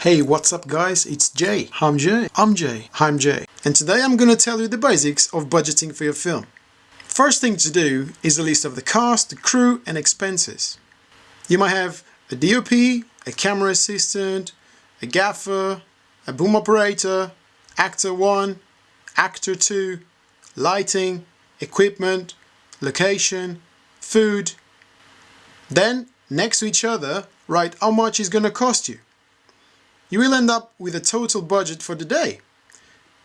Hey, what's up guys? It's Jay. I'm Jay. I'm Jay. I'm Jay. And today I'm going to tell you the basics of budgeting for your film. First thing to do is a list of the cast, the crew and expenses. You might have a DOP, a camera assistant, a gaffer, a boom operator, actor 1, actor 2, lighting, equipment, location, food. Then, next to each other, write how much it's going to cost you you will end up with a total budget for the day.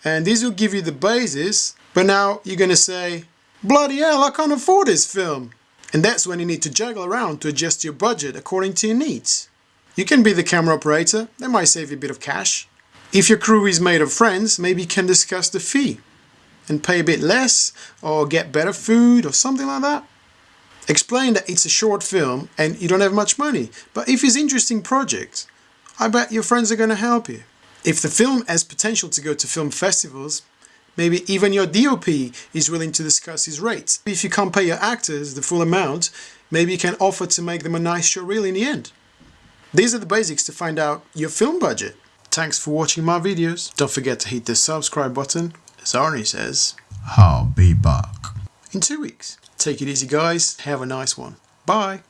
And this will give you the basis, but now you're gonna say, bloody hell, I can't afford this film. And that's when you need to juggle around to adjust your budget according to your needs. You can be the camera operator, that might save you a bit of cash. If your crew is made of friends, maybe you can discuss the fee and pay a bit less or get better food or something like that. Explain that it's a short film and you don't have much money, but if it's interesting project, I bet your friends are going to help you. If the film has potential to go to film festivals, maybe even your DOP is willing to discuss his rates. If you can't pay your actors the full amount, maybe you can offer to make them a nice show reel in the end. These are the basics to find out your film budget. Thanks for watching my videos. Don't forget to hit the subscribe button. As Arnie says, I'll be back. In two weeks. Take it easy guys. Have a nice one. Bye.